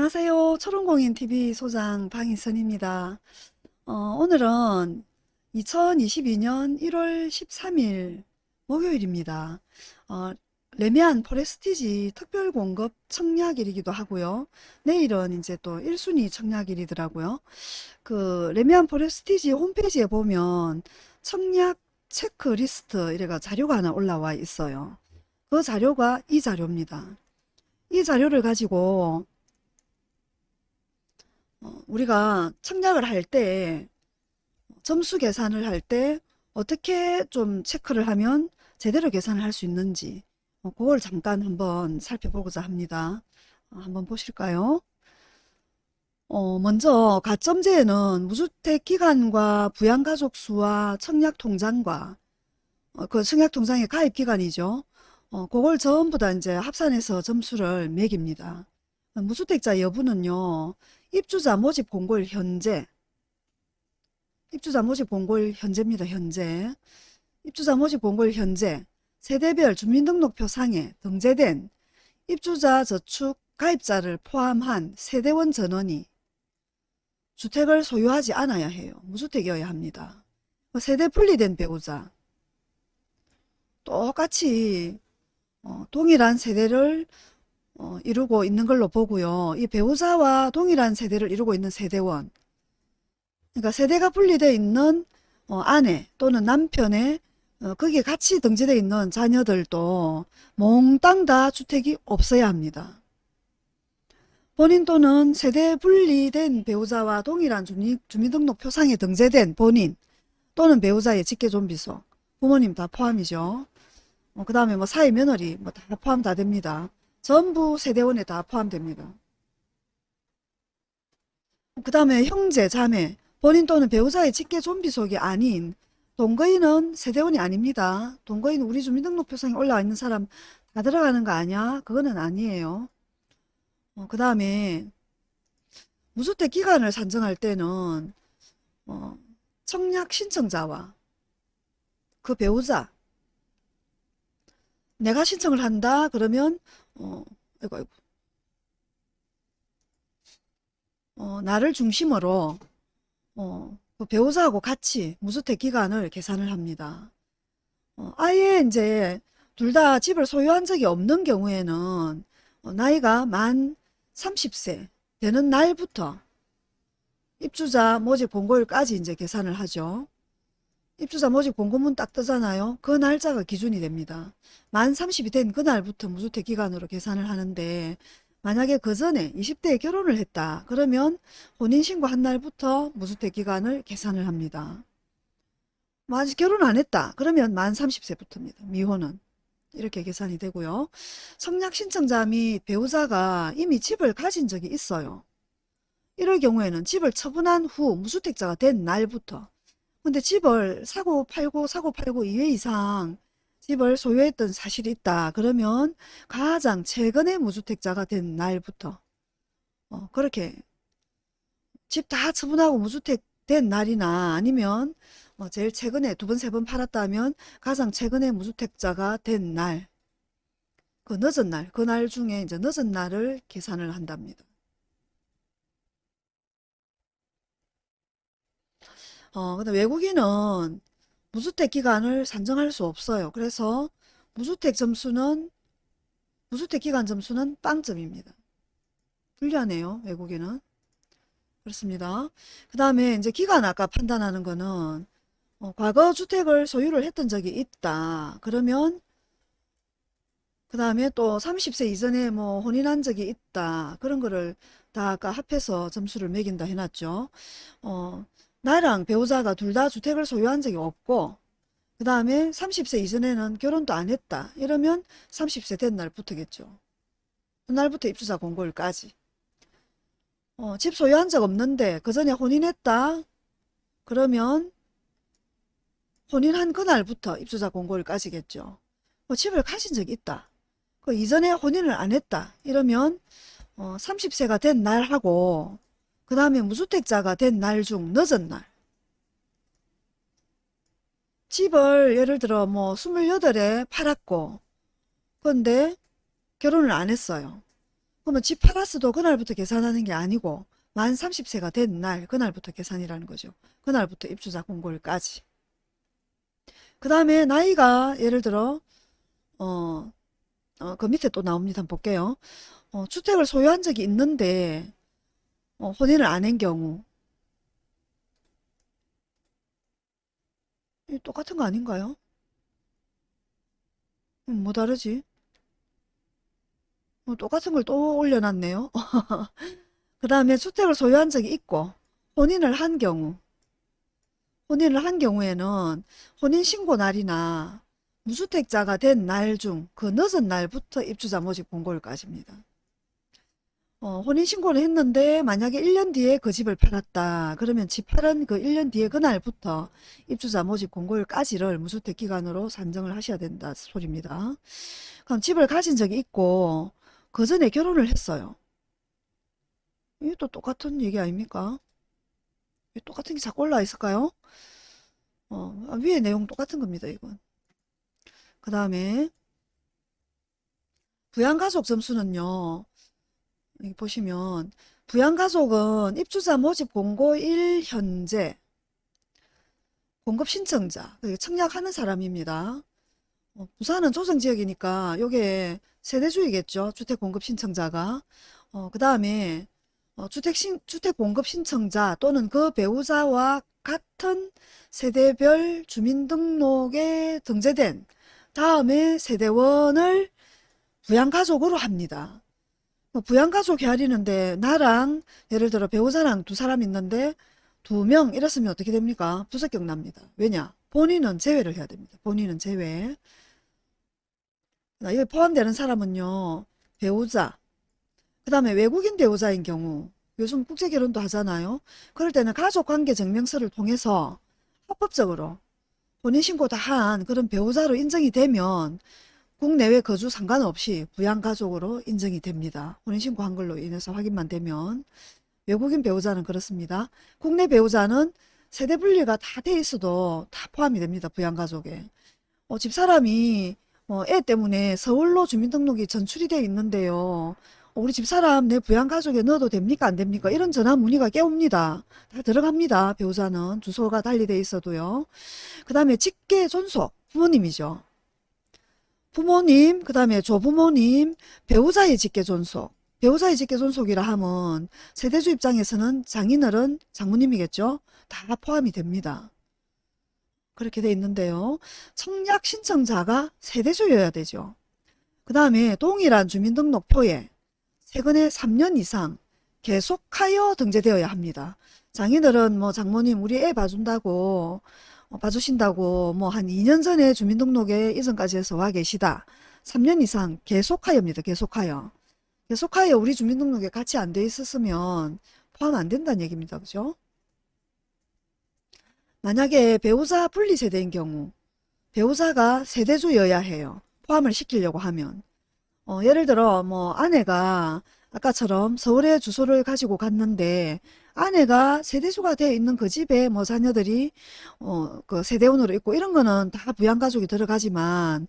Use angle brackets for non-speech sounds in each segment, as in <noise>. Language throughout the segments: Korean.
안녕하세요. 초롱공인TV 소장 방희선입니다. 어, 오늘은 2022년 1월 13일 목요일입니다. 어, 레미안 포레스티지 특별공급 청약일이기도 하고요. 내일은 이제 또 1순위 청약일이더라고요. 그 레미안 포레스티지 홈페이지에 보면 청약 체크리스트 이래가 자료가 하나 올라와 있어요. 그 자료가 이 자료입니다. 이 자료를 가지고 어, 우리가 청약을 할 때 점수 계산을 할 때 어떻게 좀 체크를 하면 제대로 계산을 할 수 있는지 어, 그걸 잠깐 한번 살펴보고자 합니다. 어, 한번 보실까요? 어, 먼저 가점제에는 무주택 기간과 부양가족 수와 청약통장과 어, 그 청약통장의 가입 기간이죠. 어, 그걸 전부 다 이제 합산해서 점수를 매깁니다. 무주택자 여부는요. 입주자 모집 공고일 현재 입주자 모집 공고일 현재입니다. 현재 입주자 모집 공고일 현재 세대별 주민등록표 상에 등재된 입주자 저축 가입자를 포함한 세대원 전원이 주택을 소유하지 않아야 해요. 무주택이어야 합니다. 세대 분리된 배우자 똑같이 어, 동일한 세대를 어, 이루고 있는 걸로 보고요. 이 배우자와 동일한 세대를 이루고 있는 세대원 그러니까 세대가 분리되어 있는 어, 아내 또는 남편의 어, 거기에 같이 등재되어 있는 자녀들도 몽땅 다 주택이 없어야 합니다. 본인 또는 세대 분리된 배우자와 동일한 주민, 주민등록표상에 등재된 본인 또는 배우자의 직계존비속 부모님 다 포함이죠. 어, 그 다음에 뭐 사회 며느리 뭐 다 포함 다 됩니다. 전부 세대원에 다 포함됩니다. 그 다음에 형제, 자매, 본인 또는 배우자의 직계 좀비 속이 아닌 동거인은 세대원이 아닙니다. 동거인 우리 주민등록표상에 올라와 있는 사람 다 들어가는 거 아니야? 그거는 아니에요. 어, 그 다음에 무주택 기간을 산정할 때는 어, 청약 신청자와 그 배우자 내가 신청을 한다 그러면 어, 아이고, 아이고. 어, 나를 중심으로, 어, 그 배우자하고 같이 무주택 기간을 계산을 합니다. 어, 아예 이제 둘 다 집을 소유한 적이 없는 경우에는 어, 나이가 만 30세 되는 날부터 입주자 모집 공고일까지 이제 계산을 하죠. 입주자 모집 공고문 딱 뜨잖아요. 그 날짜가 기준이 됩니다. 만 30이 된 그날부터 무주택 기간으로 계산을 하는데 만약에 그 전에 20대에 결혼을 했다. 그러면 혼인신고 한 날부터 무주택 기간을 계산을 합니다. 뭐 아직 결혼 안 했다. 그러면 만 30세부터입니다. 미혼은. 이렇게 계산이 되고요. 성약 신청자 및 배우자가 이미 집을 가진 적이 있어요. 이럴 경우에는 집을 처분한 후 무주택자가 된 날부터 근데 집을 사고 팔고 사고 팔고 2회 이상 집을 소유했던 사실이 있다. 그러면 가장 최근에 무주택자가 된 날부터 어, 그렇게 집 다 처분하고 무주택 된 날이나 아니면 뭐 제일 최근에 두 번, 세 번 팔았다면 가장 최근에 무주택자가 된 날, 그 늦은 날, 그 날 중에 이제 늦은 날을 계산을 한답니다. 어, 근데 외국인은 무주택 기간을 산정할 수 없어요. 그래서 무주택 점수는 무주택 기간 점수는 빵점입니다. 불리하네요. 외국인은. 그렇습니다. 그 다음에 이제 기간 아까 판단하는 거는 어, 과거 주택을 소유를 했던 적이 있다. 그러면 그 다음에 또 30세 이전에 뭐 혼인한 적이 있다. 그런 거를 다 아까 합해서 점수를 매긴다 해놨죠. 어, 나랑 배우자가 둘 다 주택을 소유한 적이 없고 그 다음에 30세 이전에는 결혼도 안 했다. 이러면 30세 된 날부터겠죠. 그날부터 입주자 공고일까지. 어, 집 소유한 적 없는데 그 전에 혼인했다. 그러면 혼인한 그날부터 입주자 공고일까지겠죠. 뭐 집을 가진 적이 있다. 그 이전에 혼인을 안 했다. 이러면 어, 30세가 된 날하고 그 다음에 무주택자가 된 날 중 늦은 날 집을 예를 들어 뭐 28에 팔았고 근데 결혼을 안 했어요. 그러면 집 팔았어도 그날부터 계산하는 게 아니고 만 30세가 된 날 그날부터 계산이라는 거죠. 그날부터 입주자 공고일까지. 그 다음에 나이가 예를 들어 어, 어, 그 밑에 또 나옵니다. 한번 볼게요. 어, 주택을 소유한 적이 있는데 어, 혼인을 안 한 경우 이 똑같은 거 아닌가요? 음, 뭐 다르지? 어, 똑같은 걸 또 올려놨네요. <laughs> 그 다음에 주택을 소유한 적이 있고 혼인을 한 경우 혼인을 한 경우에는 혼인신고 날이나 무주택자가 된 날 중 그 늦은 날부터 입주자 모집 공고일까지입니다. 어, 혼인신고를 했는데 만약에 1년 뒤에 그 집을 팔았다. 그러면 집 팔은 그 1년 뒤에 그날부터 입주자 모집 공고일까지를 무주택 기간으로 산정을 하셔야 된다 소리입니다. 그럼 집을 가진 적이 있고 그 전에 결혼을 했어요. 이게 또 똑같은 얘기 아닙니까? 똑같은 게 자꾸 올라와 있을까요? 어, 아, 위에 내용 똑같은 겁니다, 이건. 그 다음에 부양가족 점수는요. 여기 보시면 부양가족은 입주자 모집 공고일 현재 공급 신청자, 청약하는 사람입니다. 어, 부산은 조정지역이니까 요게 세대주이겠죠. 주택 공급 신청자가. 어, 그 다음에 어, 주택, 신, 주택 공급 신청자 또는 그 배우자와 같은 세대별 주민등록에 등재된 다음에 세대원을 부양가족으로 합니다. 뭐 부양가족 헤아리는데 나랑 예를 들어 배우자랑 두 사람 있는데 두 명 이랬으면 어떻게 됩니까? 부적격 납니다. 왜냐? 본인은 제외를 해야 됩니다. 본인은 제외. 여기 포함되는 사람은요. 배우자, 그 다음에 외국인 배우자인 경우 요즘 국제결혼도 하잖아요. 그럴 때는 가족관계 증명서를 통해서 합법적으로 혼인신고 다 한 그런 배우자로 인정이 되면 국내외 거주 상관없이 부양가족으로 인정이 됩니다. 혼인신고 한 걸로 인해서 확인만 되면 외국인 배우자는 그렇습니다. 국내 배우자는 세대 분리가 다 돼 있어도 다 포함이 됩니다. 부양가족에. 어, 집사람이 어, 애 때문에 서울로 주민등록이 전출이 되어 있는데요. 어, 우리 집사람 내 부양가족에 넣어도 됩니까 안 됩니까 이런 전화 문의가 깨옵니다 다 들어갑니다 배우자는 주소가 달리 돼 있어도요 그 다음에 직계 존속 부모님이죠 부모님 그 다음에 조부모님 배우자의 직계 존속. 배우자의 직계 존속이라 하면 세대주 입장에서는 장인어른 장모님이겠죠? 다 포함이 됩니다. 그렇게 돼 있는데요. 청약 신청자가 세대주여야 되죠. 그 다음에 동일한 주민등록표에 최근에 3년 이상 계속하여 등재되어야 합니다. 장인들은 뭐 장모님 우리 애 봐준다고 어, 봐주신다고 뭐 한 2년 전에 주민등록에 이전까지 해서 와 계시다. 3년 이상 계속하여입니다. 계속하여. 계속하여 우리 주민등록에 같이 안 돼 있었으면 포함 안 된다는 얘기입니다. 그죠? 만약에 배우자 분리세대인 경우 배우자가 세대주여야 해요. 포함을 시키려고 하면 어, 예를 들어 뭐 아내가 아까처럼 서울에 주소를 가지고 갔는데 아내가 세대수가 되어 있는 그 집에 뭐 자녀들이 어, 그 세대원으로 있고 이런 거는 다 부양가족이 들어가지만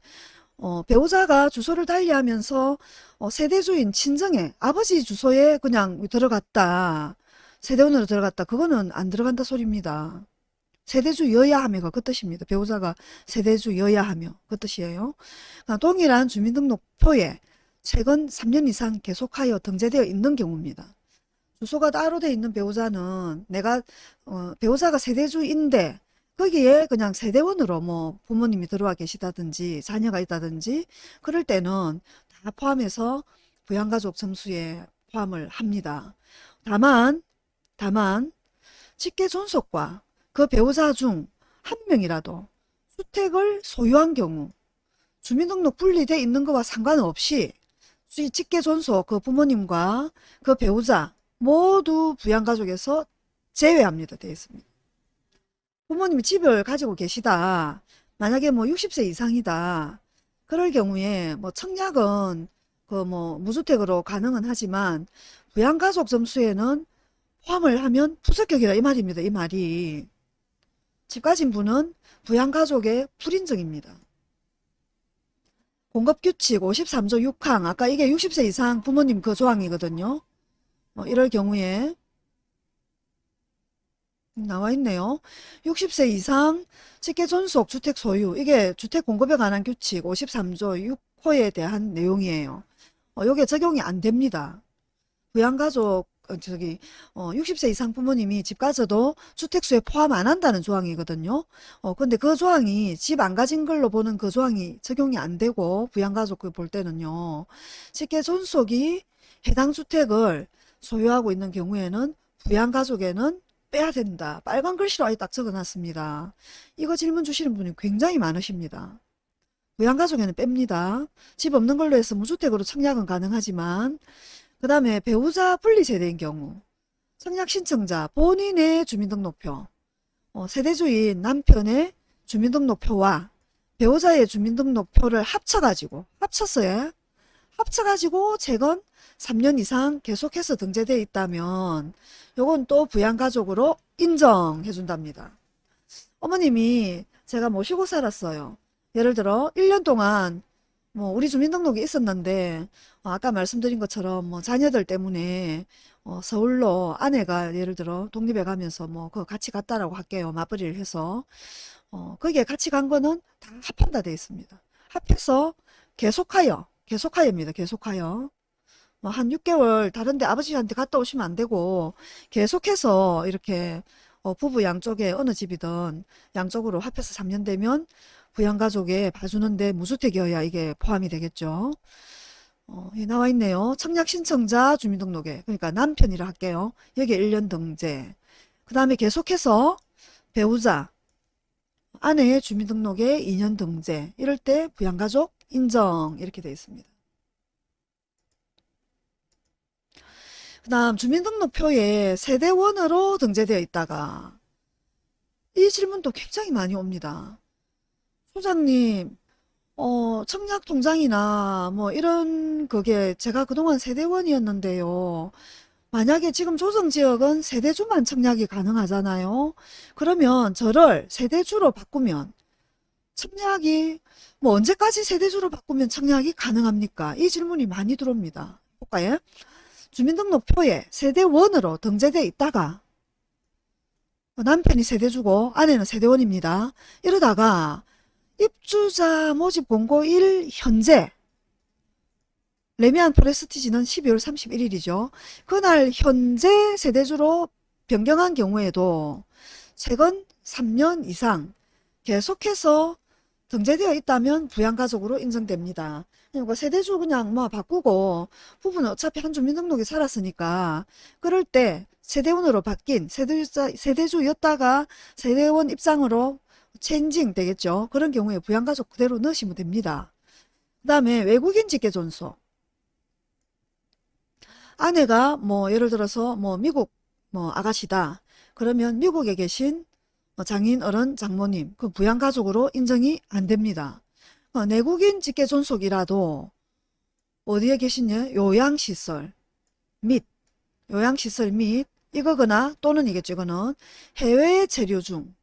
어, 배우자가 주소를 달리하면서 어, 세대주인 친정에 아버지 주소에 그냥 들어갔다. 세대원으로 들어갔다. 그거는 안 들어간다 소리입니다. 세대주여야 하며가 그 뜻입니다. 배우자가 세대주여야 하며 그 뜻이에요. 그러니까 동일한 주민등록표에 최근 3년 이상 계속하여 등재되어 있는 경우입니다. 주소가 따로 되어 있는 배우자는 내가 어, 배우자가 세대주인데 거기에 그냥 세대원으로 뭐 부모님이 들어와 계시다든지 자녀가 있다든지 그럴 때는 다 포함해서 부양가족 점수에 포함을 합니다. 다만 다만 직계 존속과 그 배우자 중 한 명이라도 주택을 소유한 경우 주민등록 분리돼 있는 것과 상관없이 직계 존속 그 부모님과 그 배우자 모두 부양가족에서 제외합니다. 되어 있습니다. 부모님이 집을 가지고 계시다. 만약에 뭐 60세 이상이다. 그럴 경우에 뭐 청약은 그 뭐 무주택으로 가능은 하지만 부양가족 점수에는 포함을 하면 부적격이라 이 말입니다. 이 말이. 집 가진 분은 부양가족의 불인정입니다. 공급규칙 53조 6항 아까 이게 60세 이상 부모님 그 조항이거든요. 어, 이럴 경우에 나와 있네요. 60세 이상 직계 존속 주택 소유 이게 주택 공급에 관한 규칙 53조 6호에 대한 내용이에요. 어, 요게 적용이 안 됩니다. 부양가족 어, 저기 어, 60세 이상 부모님이 집 가져도 주택수에 포함 안 한다는 조항이거든요. 어, 근데 그 조항이 집 안 가진 걸로 보는 그 조항이 적용이 안 되고 부양가족 볼 때는요. 직계 존속이 해당 주택을 소유하고 있는 경우에는 부양가족에는 빼야 된다. 빨간 글씨로 아예 딱 적어놨습니다. 이거 질문 주시는 분이 굉장히 많으십니다. 부양가족에는 뺍니다. 집 없는 걸로 해서 무주택으로 청약은 가능하지만 그 다음에 배우자 분리세대인 경우 청약 신청자 본인의 주민등록표 어, 세대주인 남편의 주민등록표와 배우자의 주민등록표를 합쳐가지고 합쳤어요. 합쳐가지고 재건 3년 이상 계속해서 등재되어 있다면 요건 또 부양가족으로 인정해 준답니다. 어머님이 제가 모시고 살았어요. 예를 들어 1년 동안 뭐 우리 주민등록이 있었는데 어, 아까 말씀드린 것처럼 뭐 자녀들 때문에 어, 서울로 아내가 예를 들어 독립해 가면서 뭐 그거 같이 갔다라고 할게요. 맞벌이를 해서 어, 거기에 같이 간 거는 다 합한다 되어 있습니다. 합해서 계속하여 계속하여입니다. 계속하여 뭐 한 6개월 다른데 아버지한테 갔다 오시면 안 되고 계속해서 이렇게 어, 부부 양쪽에 어느 집이든 양쪽으로 합해서 3년 되면 부양가족에 봐주는데 무주택이어야 이게 포함이 되겠죠. 어, 예, 나와 있네요. 청약 신청자 주민등록에 그러니까 남편이라 할게요. 여기 1년 등재. 그 다음에 계속해서 배우자 아내의 주민등록에 2년 등재. 이럴 때 부양가족 인정 이렇게 되어 있습니다. 그 다음 주민등록표에 세대원으로 등재되어 있다가 이 질문도 굉장히 많이 옵니다. 소장님 어, 청약 통장이나 뭐 이런 그게 제가 그동안 세대원이었는데요. 만약에 지금 조정지역은 세대주만 청약이 가능하잖아요. 그러면 저를 세대주로 바꾸면 청약이 뭐 언제까지 세대주로 바꾸면 청약이 가능합니까? 이 질문이 많이 들어옵니다. 볼까요? 주민등록표에 세대원으로 등재되어 있다가 남편이 세대주고 아내는 세대원입니다. 이러다가 입주자 모집 공고 1 현재 레미안 프레스티지는 12월 31일이죠. 그날 현재 세대주로 변경한 경우에도 최근 3년 이상 계속해서 등재되어 있다면 부양가족으로 인정됩니다. 그러니까 세대주 그냥 뭐 바꾸고 부부는 어차피 한 주민등록에 살았으니까 그럴 때 세대원으로 바뀐 세대주자, 세대주였다가 세대원 입장으로 체인징 되겠죠. 그런 경우에 부양가족 그대로 넣으시면 됩니다. 그 다음에 외국인 직계존속 아내가 뭐 예를 들어서 뭐 미국 뭐 아가씨다. 그러면 미국에 계신 장인 어른 장모님 그 부양가족으로 인정이 안 됩니다. 어, 내국인 직계존속이라도 어디에 계시냐 요양시설 및 요양시설 및 이거거나 또는 이겠죠 이거는 해외에 체류 중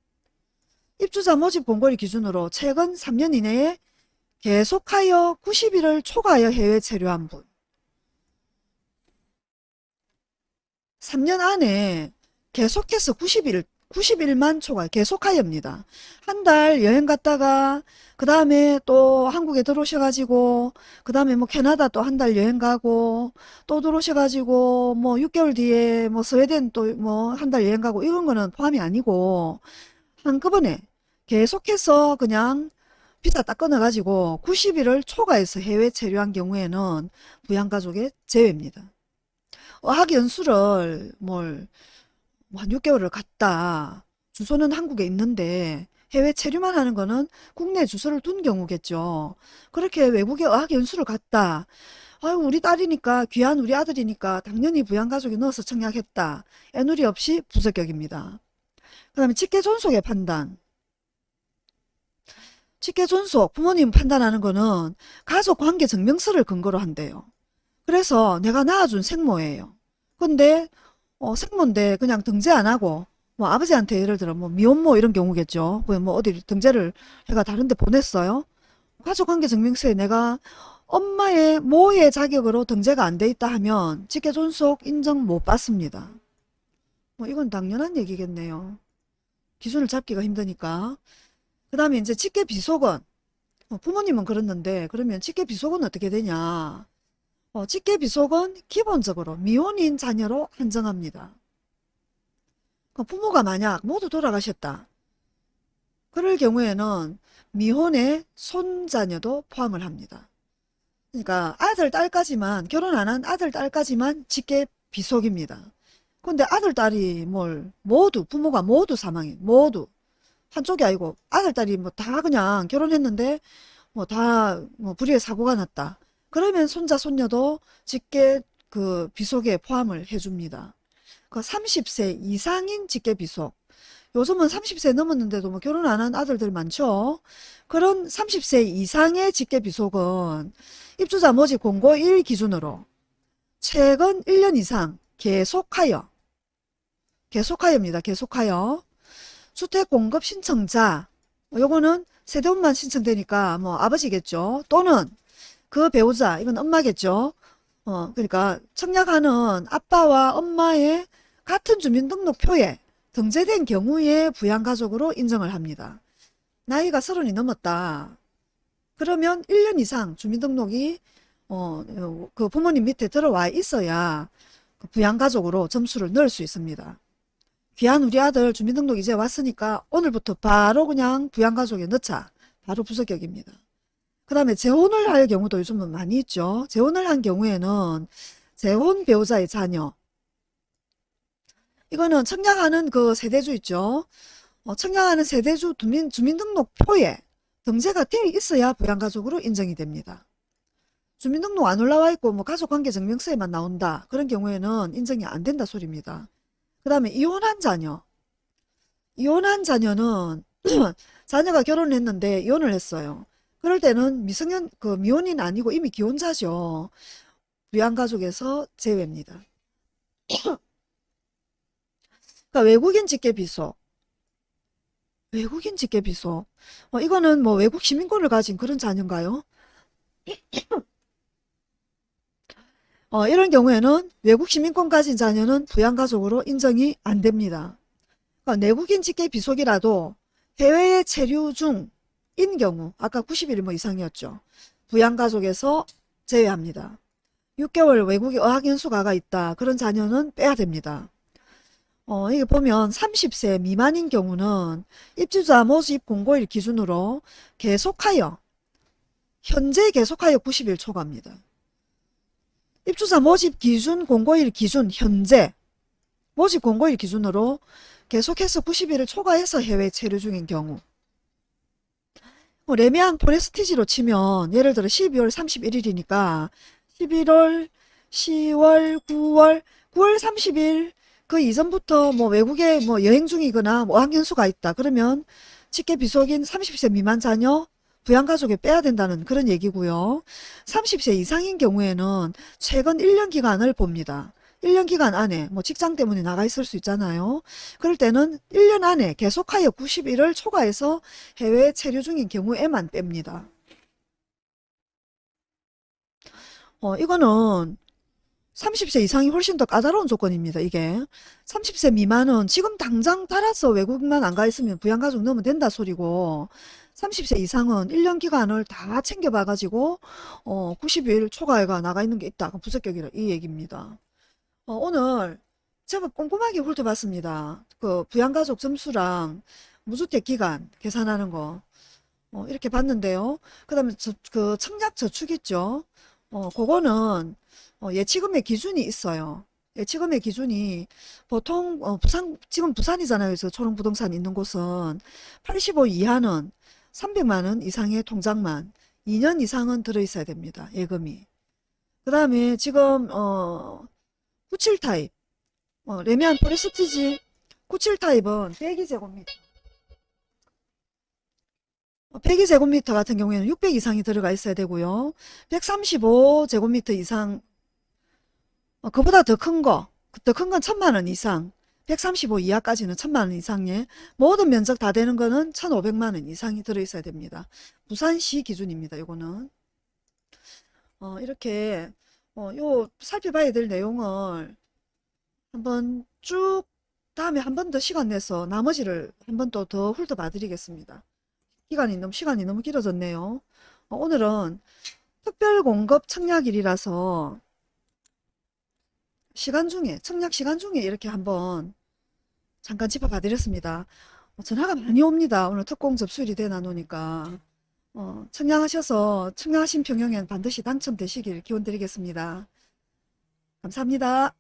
입주자 모집 공고일 기준으로 최근 3년 이내에 계속하여 90일을 초과하여 해외 체류한 분 3년 안에 계속해서 90일 90일만 초과 계속하여입니다. 한 달 여행 갔다가 그 다음에 또 한국에 들어오셔가지고 그 다음에 뭐 캐나다 또 한 달 여행 가고 또 들어오셔가지고 뭐 6개월 뒤에 뭐 스웨덴 또 뭐 한 달 여행 가고 이런 거는 포함이 아니고 한꺼번에 계속해서 그냥 비자 딱 끊어가지고 90일을 초과해서 해외 체류한 경우에는 부양가족의 제외입니다. 어학연수를 뭘 뭐한 6개월을 갔다. 주소는 한국에 있는데 해외 체류만 하는 거는 국내 주소를 둔 경우겠죠. 그렇게 외국에 어학연수를 갔다. 아유 우리 딸이니까 귀한 우리 아들이니까 당연히 부양가족에 넣어서 청약했다. 애누리 없이 부적격입니다. 그 다음에 직계 존속의 판단. 직계 존속 부모님 판단하는 거는 가족 관계 증명서를 근거로 한대요. 그래서 내가 낳아준 생모예요. 근데 어, 생모인데 그냥 등재 안 하고 뭐 아버지한테 예를 들어 뭐 미혼모 이런 경우겠죠. 뭐 어디 등재를 해가 다른데 보냈어요. 가족관계 증명서에 내가 엄마의 모의 자격으로 등재가 안 돼 있다 하면 직계 존속 인정 못 받습니다. 뭐 이건 당연한 얘기겠네요. 기준을 잡기가 힘드니까. 그 다음에 이제 직계 비속은 어, 부모님은 그랬는데 그러면 직계 비속은 어떻게 되냐. 어, 직계 비속은 기본적으로 미혼인 자녀로 한정합니다. 그 부모가 만약 모두 돌아가셨다. 그럴 경우에는 미혼의 손자녀도 포함을 합니다. 그러니까 아들, 딸까지만 결혼 안 한 아들, 딸까지만 직계 비속입니다. 근데 아들, 딸이 뭘 모두 부모가 모두 사망해. 모두. 한쪽이 아니고 아들, 딸이 뭐 다 그냥 결혼했는데 뭐다뭐 불의의 사고가 났다. 그러면 손자, 손녀도 직계 그 비속에 포함을 해줍니다. 그 30세 이상인 직계 비속. 요즘은 30세 넘었는데도 뭐 결혼 안 한 아들들 많죠. 그런 30세 이상의 직계 비속은 입주자 모집 공고 1 기준으로 최근 1년 이상 계속하여 계속하여입니다. 계속하여 주택 공급 신청자 뭐 요거는 세대원만 신청되니까 뭐 아버지겠죠. 또는 그 배우자 이건 엄마겠죠. 어 그러니까 청약하는 아빠와 엄마의 같은 주민등록표에 등재된 경우에 부양가족으로 인정을 합니다. 나이가 서른이 넘었다. 그러면 1년 이상 주민등록이 어, 그 부모님 밑에 들어와 있어야 그 부양가족으로 점수를 넣을 수 있습니다. 귀한 우리 아들 주민등록 이제 왔으니까 오늘부터 바로 그냥 부양가족에 넣자. 바로 부적격입니다. 그 다음에 재혼을 할 경우도 요즘은 많이 있죠. 재혼을 한 경우에는 재혼 배우자의 자녀 이거는 청약하는 그 세대주 있죠. 어, 청약하는 세대주 주민, 주민등록표에 등재가 되어 있어야 부양가족으로 인정이 됩니다. 주민등록 안 올라와 있고 뭐 가족관계 증명서에만 나온다. 그런 경우에는 인정이 안 된다 소리입니다. 그 다음에 이혼한 자녀. 이혼한 자녀는 <clears throat> 자녀가 결혼을 했는데 이혼을 했어요. 그럴 때는 미성년 그 미혼인 아니고 이미 기혼자죠. 부양가족에서 제외입니다. <clears throat> 그러니까 외국인 직계 비속. 외국인 직계 비속. 어, 이거는 뭐 외국 시민권을 가진 그런 자녀인가요? <clears throat> 어, 이런 경우에는 외국 시민권 가진 자녀는 부양가족으로 인정이 안 됩니다. 그러니까 내국인 직계 비속이라도 해외에 체류 중인 경우 아까 90일 뭐 이상이었죠. 부양가족에서 제외합니다. 6개월 외국에 어학연수 가가 있다. 그런 자녀는 빼야 됩니다. 어, 이게 보면 30세 미만인 경우는 입주자 모집 공고일 기준으로 계속하여 현재 계속하여 90일 초과입니다. 입주자 모집 기준 공고일 기준 현재 모집 공고일 기준으로 계속해서 90일을 초과해서 해외 체류 중인 경우 뭐 레미안 포레스티지로 치면 예를 들어 12월 31일이니까 11월, 10월, 9월, 9월 30일 그 이전부터 뭐 외국에 뭐 여행 중이거나 뭐 어학연수가 있다. 그러면 직계 비속인 30세 미만 자녀 부양가족에 빼야 된다는 그런 얘기고요. 30세 이상인 경우에는 최근 1년 기간을 봅니다. 1년 기간 안에 뭐 직장 때문에 나가 있을 수 있잖아요. 그럴 때는 1년 안에 계속하여 90일을 초과해서 해외 체류 중인 경우에만 뺍니다. 어, 이거는 30세 이상이 훨씬 더 까다로운 조건입니다. 이게 30세 미만은 지금 당장 따라서 외국만 안 가 있으면 부양가족 넣으면 된다 소리고 30세 이상은 1년 기간을 다 챙겨봐 가지고 어, 90일 초과해가 나가 있는 게 있다. 부적격이라 이 얘기입니다. 어, 오늘 제법 꼼꼼하게 훑어봤습니다. 그 부양가족 점수랑 무주택 기간 계산하는 거 어, 이렇게 봤는데요. 그 다음에 그 청약 저축 있죠. 어, 그거는 어, 예치금의 기준이 있어요. 예치금의 기준이 보통 어, 부산 지금 부산이잖아요. 그래서 초롱부동산 있는 곳은 85 이하는 300만원 이상의 통장만 2년 이상은 들어있어야 됩니다. 예금이. 그 다음에 지금 어, 97 타입 어, 래미안 프레스티지 97 타입은 102제곱미터 102제곱미터 같은 경우에는 600 이상이 들어가 있어야 되고요. 135제곱미터 이상 어, 그보다 더 큰 거, 더 큰 건 천만 원 이상, 135 이하까지는 1000만원 이상의 모든 면적 다 되는 거는 1500만원 이상이 들어있어야 됩니다. 부산시 기준입니다. 요거는 어, 이렇게 어, 요 살펴봐야 될 내용을 한번 쭉 다음에 한 번 더 시간 내서 나머지를 한 번 또 더 훑어봐 드리겠습니다. 기간이 너무 시간이 너무 길어졌네요. 어, 오늘은 특별 공급 청약일이라서 시간 중에 청약 시간 중에 이렇게 한번 잠깐 짚어봐 드렸습니다. 어, 전화가 많이 옵니다. 오늘 특공 접수일이 되나 노니까 어, 청약하셔서 청약하신 평형엔 반드시 당첨되시길 기원드리겠습니다. 감사합니다.